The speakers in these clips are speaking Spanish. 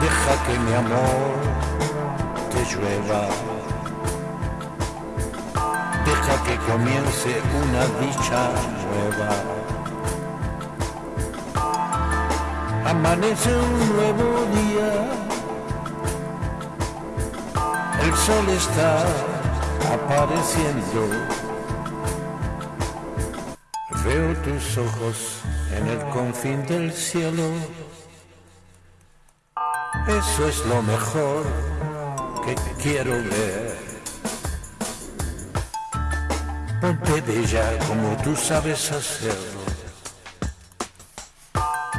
Deja que mi amor te llueva. Que comience una dicha nueva. Amanece un nuevo día. El sol está apareciendo. Veo tus ojos en el confín del cielo. Eso es lo mejor que quiero ver. Ponte bella como tú sabes hacerlo.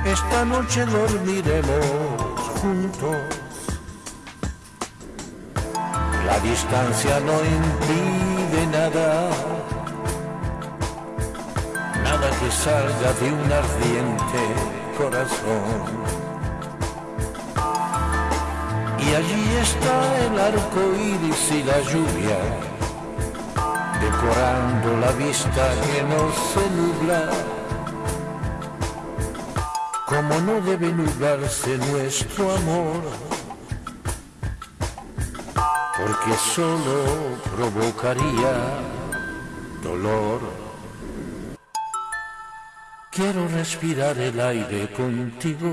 Esta noche dormiremos juntos. La distancia no impide nada, nada que salga de un ardiente corazón. Y allí está el arco iris y la lluvia, decorando la vista que no se nubla. Como no debe nublarse nuestro amor porque solo provocaría dolor. Quiero respirar el aire contigo.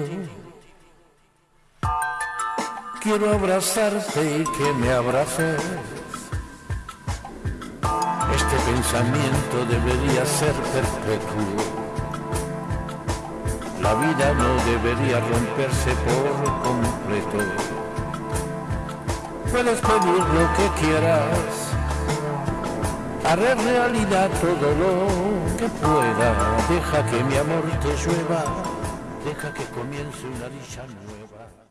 Quiero abrazarte y que me abraces. Este pensamiento debería ser perpetuo. La vida no debería romperse por completo. Puedes pedir lo que quieras, haré realidad todo lo que pueda. Deja que mi amor te llueva, deja que comience una dicha nueva.